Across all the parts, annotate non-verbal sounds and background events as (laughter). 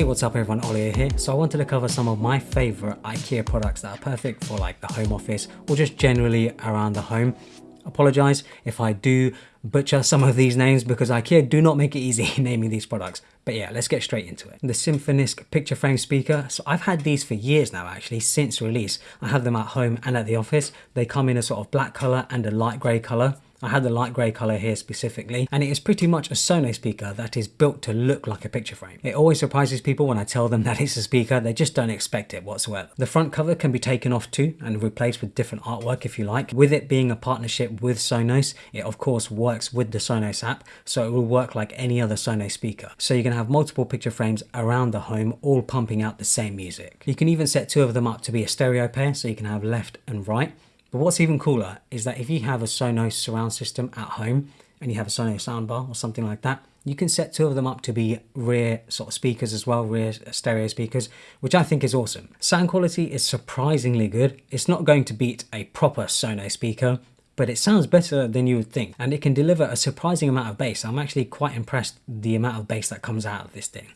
Hey, what's up everyone, Ollie here. So I wanted to cover some of my favorite IKEA products that are perfect for like the home office or just generally around the home. Apologize if I do butcher some of these names because IKEA do not make it easy (laughs) naming these products. But yeah, let's get straight into it. The Symfonisk picture frame speaker. So I've had these for years now actually, since release. I have them at home and at the office. They come in a sort of black color and a light gray color. I had the light grey colour here specifically, and it is pretty much a Sonos speaker that is built to look like a picture frame. It always surprises people when I tell them (laughs) that it's a speaker, they just don't expect it whatsoever. The front cover can be taken off too and replaced with different artwork if you like. With it being a partnership with Sonos, it of course works with the Sonos app, so it will work like any other Sonos speaker. So you can have multiple picture frames around the home, all pumping out the same music. You can even set two of them up to be a stereo pair, so you can have left and right. But what's even cooler is that if you have a Sonos surround system at home and you have a Sonos soundbar or something like that, you can set two of them up to be rear sort of speakers as well, rear stereo speakers, which I think is awesome. Sound quality is surprisingly good. It's not going to beat a proper Sonos speaker, but it sounds better than you would think and it can deliver a surprising amount of bass. I'm actually quite impressed the amount of bass that comes out of this thing.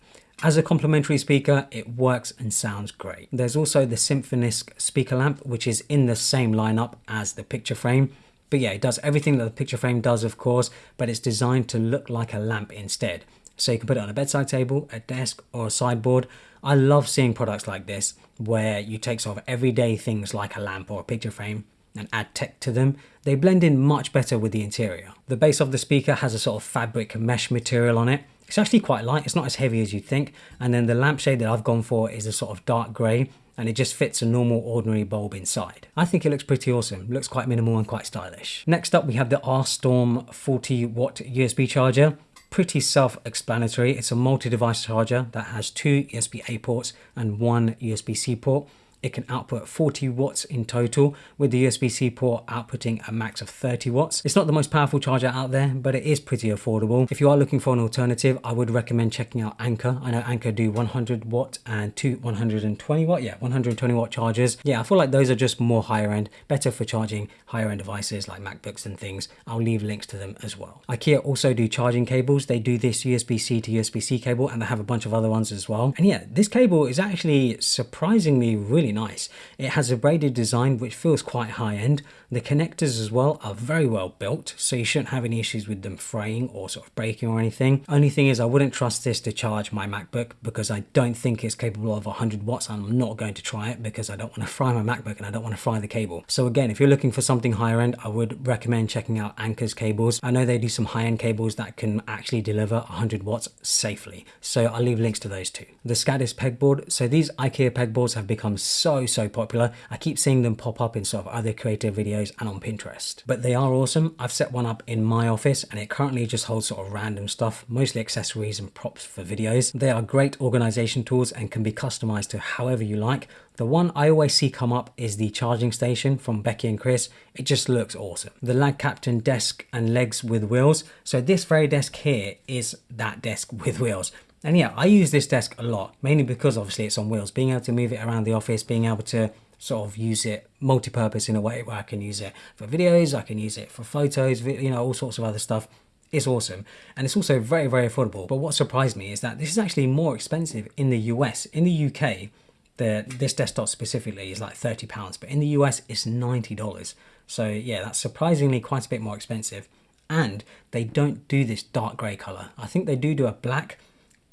As a complementary speaker, it works and sounds great. There's also the Symfonisk speaker lamp, which is in the same lineup as the picture frame. But yeah, it does everything that the picture frame does, of course, but it's designed to look like a lamp instead. So you can put it on a bedside table, a desk, or a sideboard. I love seeing products like this, where you take sort of everyday things like a lamp or a picture frame and add tech to them. They blend in much better with the interior. The base of the speaker has a sort of fabric mesh material on it, it's actually quite light, it's not as heavy as you'd think. And then the lampshade that I've gone for is a sort of dark grey and it just fits a normal ordinary bulb inside. I think it looks pretty awesome, looks quite minimal and quite stylish. Next up we have the R-Storm 40 watt USB charger. Pretty self-explanatory, it's a multi-device charger that has two USB-A ports and one USB-C port. It can output 40 watts in total with the USB-C port outputting a max of 30 watts. It's not the most powerful charger out there, but it is pretty affordable. If you are looking for an alternative, I would recommend checking out Anker. I know Anker do 100 watt and two 120 watt, yeah, 120 watt chargers. Yeah, I feel like those are just more higher end, better for charging higher end devices like MacBooks and things. I'll leave links to them as well. IKEA also do charging cables. They do this USB-C to USB-C cable and they have a bunch of other ones as well. And yeah, this cable is actually surprisingly really nice. It has a braided design which feels quite high end. The connectors as well are very well built, so you shouldn't have any issues with them fraying or sort of breaking or anything. Only thing is I wouldn't trust this to charge my MacBook because I don't think it's capable of 100 watts. I'm not going to try it because I don't want to fry my MacBook and I don't want to fry the cable. So again, if you're looking for something higher end, I would recommend checking out Anker's cables. I know they do some high end cables that can actually deliver 100 watts safely. So I'll leave links to those too. The Skadis pegboard. So these IKEA pegboards have become so, so popular. I keep seeing them pop up in sort of other creative videos and on Pinterest. But they are awesome. I've set one up in my office and it currently just holds sort of random stuff, mostly accessories and props for videos. They are great organization tools and can be customized to however you like. The one I always see come up is the charging station from Becky and Chris. It just looks awesome. The Lagkapten desk and legs with wheels. So this very desk here is that desk with wheels. And yeah, I use this desk a lot, mainly because obviously it's on wheels. Being able to move it around the office, being able to sort of use it multi-purpose in a way where I can use it for videos, I can use it for photos, you know, all sorts of other stuff. It's awesome. And it's also very, very affordable. But what surprised me is that this is actually more expensive in the US. In the UK, the this desktop specifically is like 30 pounds, but in the US it's $90. So yeah, that's surprisingly quite a bit more expensive. And they don't do this dark grey color. I think they do do a black,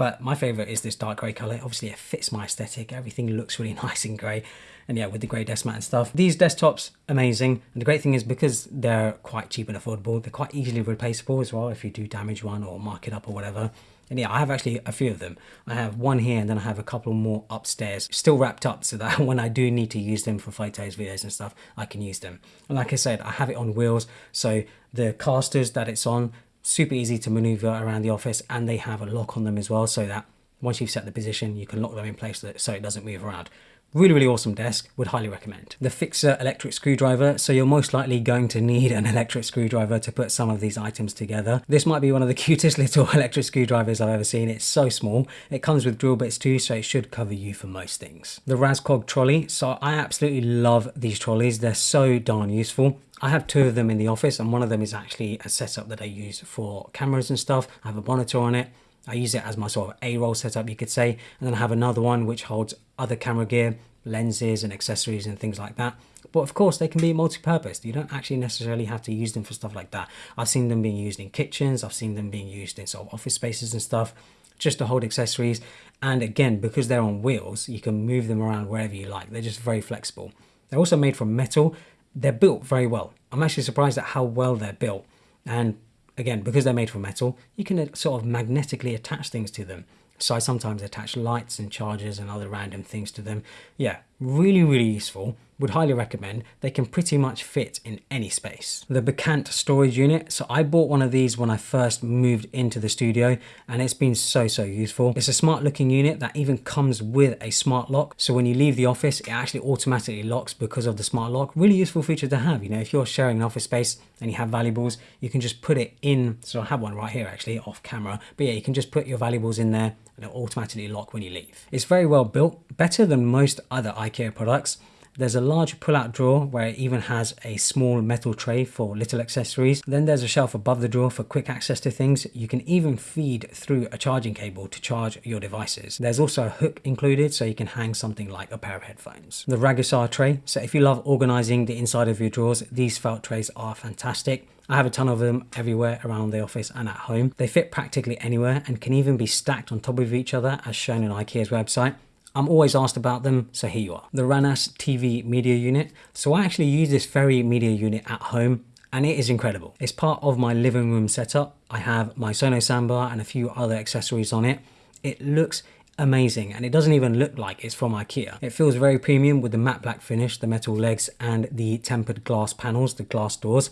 but my favorite is this dark grey color. Obviously it fits my aesthetic. Everything looks really (laughs) nice in grey. And yeah, with the grey desk mat and stuff. These desktops, amazing. And the great thing is because they're quite cheap and affordable, they're quite easily replaceable as well if you do damage one or mark it up or whatever. And yeah, I have actually a few of them. I have one here and then I have a couple more upstairs still wrapped up so that (laughs) when I do need to use them for photos, videos and stuff, I can use them. And like I said, I have it on wheels. So the casters that it's on, super easy to maneuver around the office and they have a lock on them as well so that once you've set the position you can lock them in place so it doesn't move around. Really, really awesome desk, would highly recommend. The Fixa electric screwdriver, so you're most likely going to need an (laughs) electric screwdriver to put some of these items together. This might be one of the (laughs) cutest little (laughs) electric screwdrivers I've ever seen. It's so small. It comes with drill bits too, so it should cover you for most things. The Raskog trolley, so I absolutely love these trolleys. They're so darn useful. I have two of them in the office and one of them is actually a setup that I use for cameras and stuff. I have a monitor on it I use it as my sort of A-roll setup, you could say. And then I have another one which holds other camera gear, lenses and accessories and things like that. But of course, they can be multi-purpose. You don't actually necessarily have to use them for stuff like that. I've seen them being used in kitchens. I've seen them being used in sort of office spaces and stuff, just to hold accessories. And again, because they're on wheels, you can move them around wherever you like. They're just very flexible. They're also made from metal. They're built very well. I'm actually surprised at how well they're built. And again, because they're made from metal, you can uh, sort of magnetically attach things to them. So I sometimes attach lights and chargers and other random things to them. Yeah, really, really useful. Would highly recommend. They can pretty much fit in any space. The Bekant storage unit. So I bought one of these when I first moved into the studio and it's been so, so useful. It's a smart looking unit that even comes with a smart lock. So when you leave the office, it actually automatically locks because of the smart lock. Really useful feature to have. You know, if you're sharing an office space and you have valuables, you can just put it in. So I have one right here actually off camera. But yeah, you can just put your valuables in there and it'll automatically lock when you leave. It's very well built, better than most other IKEA products. There's a large pull-out drawer where it even has a small metal tray for little accessories. Then there's a shelf above the drawer for quick access to things. You can even feed through a charging cable to charge your devices. There's also a hook included so you can hang something like a pair of headphones. The Raggisar tray. So if you love organizing the inside of your drawers, these felt trays are fantastic. I have a ton of them everywhere around the office and at home. They fit practically anywhere and can even be stacked on top of each other as shown on IKEA's website. I'm always asked about them, so here you are. The Ranas TV media unit. So I actually use this very media unit at home and it is incredible. It's part of my living room setup. I have my Sonos soundbar and a few other accessories on it. It looks amazing and it doesn't even look like it's from Ikea. It feels very premium with the matte black finish, the metal legs and the tempered glass panels, the glass doors.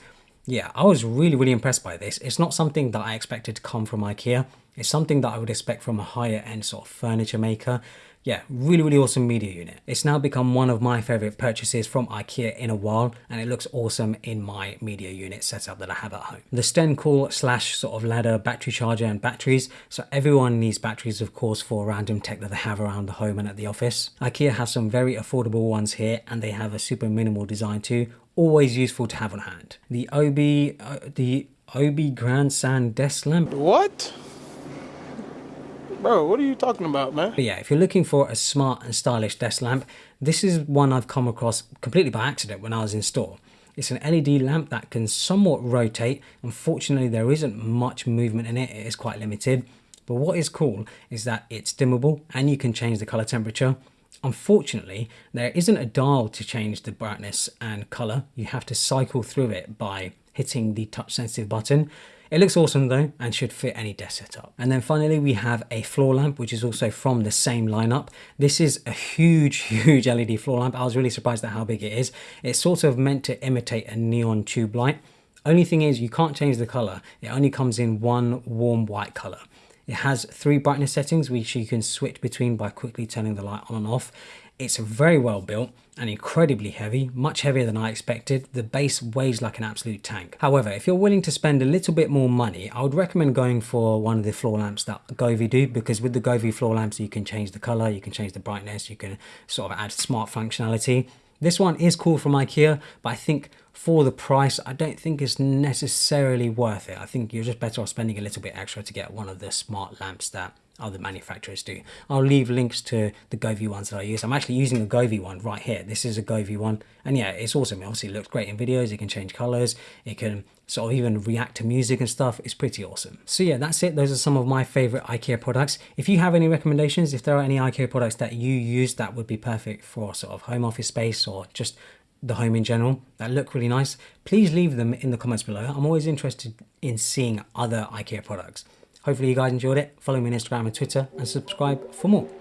Yeah, I was really, really impressed by this. It's not something that I expected to come from Ikea. It's something that I would expect from a higher end sort of furniture maker yeah, really, really awesome media unit. It's now become one of my favorite purchases from IKEA in a while, and it looks awesome in my media unit setup that I have at home. The Stenkol slash sort of Ladda battery charger and batteries. So everyone needs batteries, of course, for random tech that they have around the home and at the office. IKEA has some very affordable ones here, and they have a super minimal design too. Always useful to have on hand. The Obi, uh, the Obi Grandstand desk lamp. What? Bro, what are you talking about, man? But yeah, if you're looking for a smart and stylish desk lamp, this is one I've come across completely by accident when I was in store. It's an LED lamp that can somewhat rotate. Unfortunately, there isn't much movement in it. It is quite limited. But what is cool is that it's dimmable and you can change the color temperature. Unfortunately, there isn't a dial to change the brightness and color. You have to cycle through it by hitting the touch sensitive button. It looks awesome though and should fit any desk setup. And then finally we have a floor lamp which is also from the same lineup. This is a huge, (laughs) huge LED floor lamp. I was really surprised at how big it is. It's sort of meant to imitate a neon tube light. Only thing is you can't change the color. It only comes in one warm white color. It has three brightness settings which you can switch between by quickly turning the light on and off. It's very well built and incredibly heavy, much heavier than I expected. The base weighs like an absolute tank. However, if you're willing to spend a little bit more money, I would recommend going for one of the floor lamps that Govee do because with the Govee floor lamps, you can change the color, you can change the brightness, you can sort of add smart functionality. This one is cool from Ikea, but I think for the price, I don't think it's necessarily worth it. I think you're just better off spending a little bit extra to get one of the smart lamps that other manufacturers do. I'll leave links to the Govee ones that I use. I'm actually using a Govee one right here. This is a Govee one. And yeah, it's awesome. It obviously looks great in videos. It can change colors. It can sort of even react to music and stuff. It's pretty awesome. So yeah, that's it. Those are some of my favorite IKEA products. If you have any recommendations, if there are any IKEA products that you use that would be perfect for sort of home office space or just the home in general that look really nice, please leave them in the comments below. I'm always interested in seeing other IKEA products. Hopefully you guys enjoyed it. Follow me on Instagram and Twitter and subscribe for more.